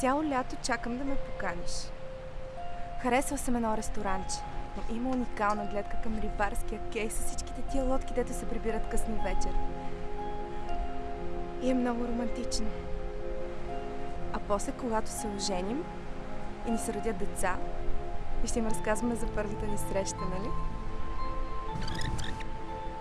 Цяло лято чакам да ме поканиш. Харесва съм едно ресторанче. но Има уникална гледка към рибарския кей с всичките тия лодки, дето се прибират късно вечер. И е много романтично. А после, когато се оженим и ни се родят деца, и ще им разказваме за първата ни среща, нали?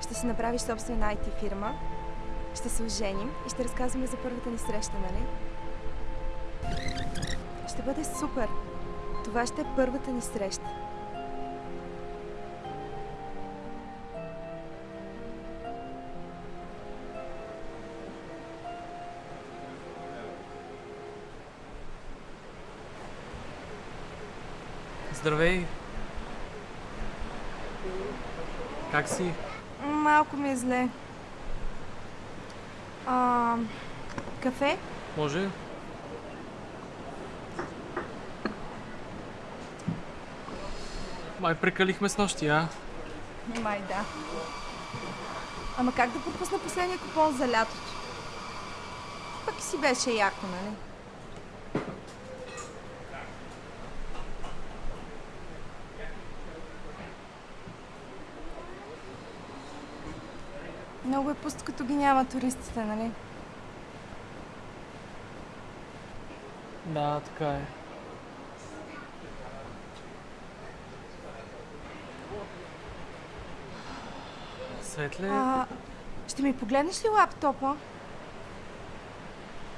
Ще си направиш собствена IT фирма, ще се оженим и ще разказваме за първата ни среща, нали? Бъде супер! Това ще е първата ни среща. Здравей! Как си? Малко ми е зле. А, кафе? Може? Май прекалихме с нощи, а? Май да. Ама как да пропусна последния купон за лятото? Пък си беше яко, нали? Много е пусто, като ги няма туристите, нали? Да, така е. Светле, А, ще ми погледнеш ли лаптопа?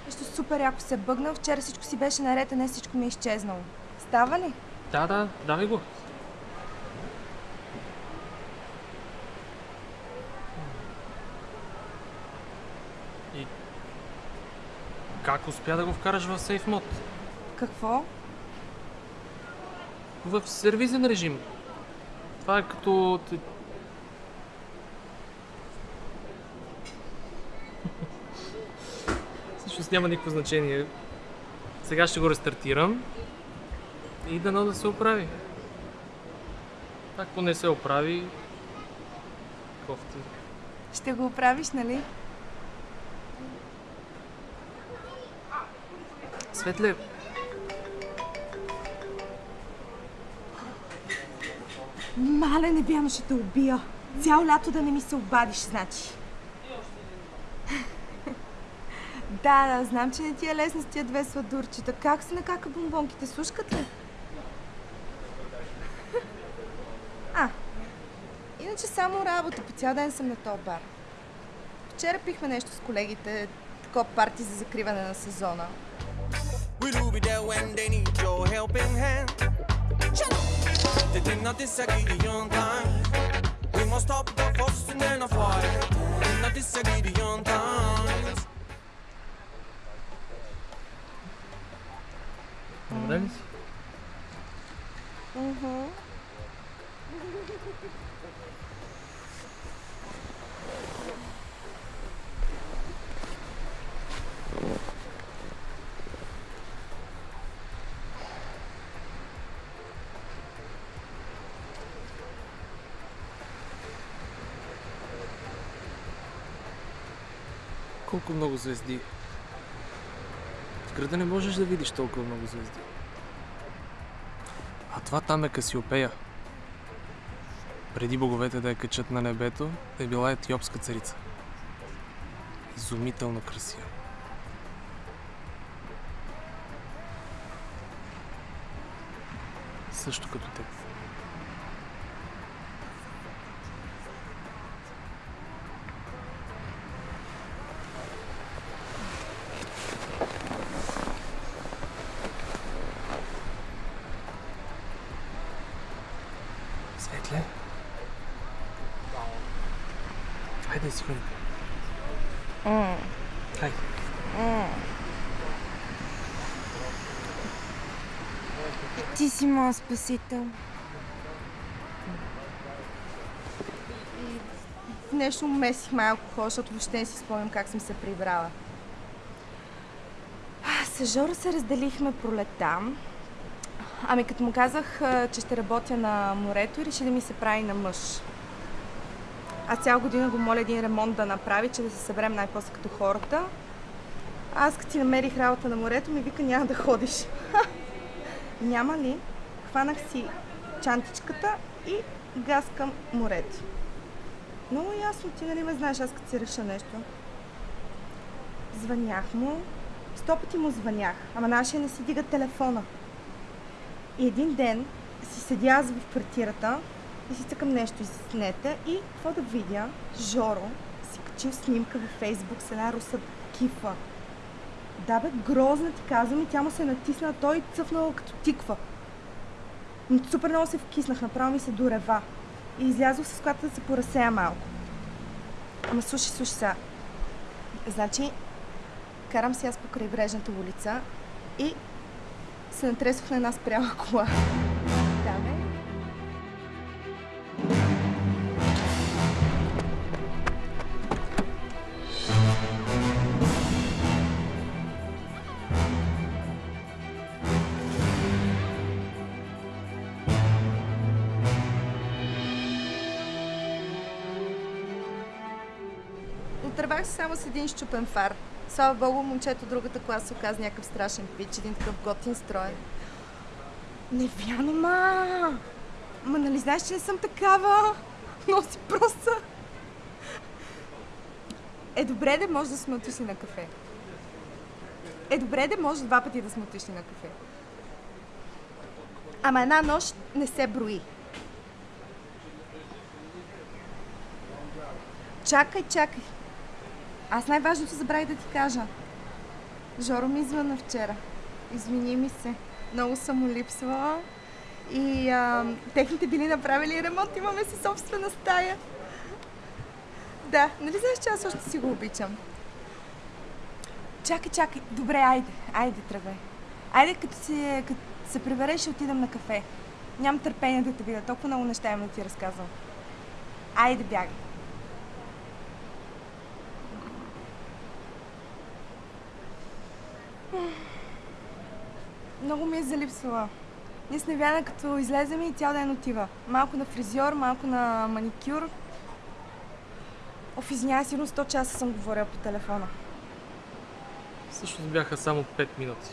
Нещо супер яко се бъгна. Вчера всичко си беше наред, а не всичко ми е изчезнало. Става ли? да, да, давай го. И как успя да го вкараш в сейф мод? Какво? В сервизен режим. Това е като... Всъщност няма никакво значение. Сега ще го рестартирам и дано да се оправи. Ако не се оправи, кофти. Ще го оправиш, нали? Светле, Мале, не ще те убия. Цяло лято да не ми се обадиш, значи. Да, да, знам, че не ти е лесно с тия две сладурчета. Как се накака бомбонките? Слушкат ли? а, иначе само работа. По цял ден съм на този бар. Вчера пихме нещо с колегите. Такова парти за закриване на сезона. Must stop the fussing and the fight. Did not disagree on time. Добре ли си? Колко много звезди. В града не можеш да видиш толкова много звезди. Това там е Касиопея. Преди боговете да я качат на небето, е била етиопска царица. Изумително красива. Също като теб. Светле? Хайде си ходим. Хайде. Ти си моят спасител. В нещо месих малко хора, защото въобще не си спомням как съм се прибрала. С Жора се разделихме пролета. Ами като му казах, че ще работя на морето, реши да ми се прави на мъж. Аз цяла година го моля един ремонт да направи, че да се съберем най-после като хората. Аз като си намерих работа на морето, ми вика няма да ходиш. Няма ли? Хванах си чантичката и газ към морето. Много ясно, ти нали ме знаеш, аз като си реша нещо. Звънях му, сто пъти му звънях, ама нашия не си дига телефона. И един ден си седя аз в квартирата и си цъкам нещо из нета и какво да видя? Жоро си качил снимка във Фейсбук с една руса кифа. Да бе, грозна ти казвам и тя му се натисна, а той цъфнал като тиква. Но Супер много се вкиснах, направо ми се дорева. И излязох с колата да се поразсея малко. Ама слушай, слушай сега. Значи, карам си аз по крайбрежната улица и се натресох на една спряла кола. Да, бе. Отървах се само с един щупен фар. Слава богу, момчето другата класа оказа някакъв страшен пич, един такъв готин строй. Не вярно, ма! Ма нали знаеш, че не съм такава? Носи просто. Е, добре да може да сме отишли на кафе. Е, добре да може два пъти да сме отишли на кафе. Ама една нощ не се брои. Чакай, чакай. Аз най-важното забравих да ти кажа. Жоро ми звъна вчера. Извини ми се. Много съм му липсвала. И а, техните били направили ремонт. Имаме си собствена стая. Да, нали знаеш, че аз още си го обичам? Чакай, чакай. Добре, айде. Айде, тръгвай. Айде, като, си, като се прибереш, ще отидем на кафе. Нямам търпение да те видя. Толкова много неща имам да ти разказвам. Айде, бягай. Много ми е залипсвала. Ние с Невяна като излезем и цял ден отива. Малко на фризьор, малко на маникюр. Оф, извинявай, сигурно 100 часа съм говорила по телефона. Всъщност бяха само 5 минути.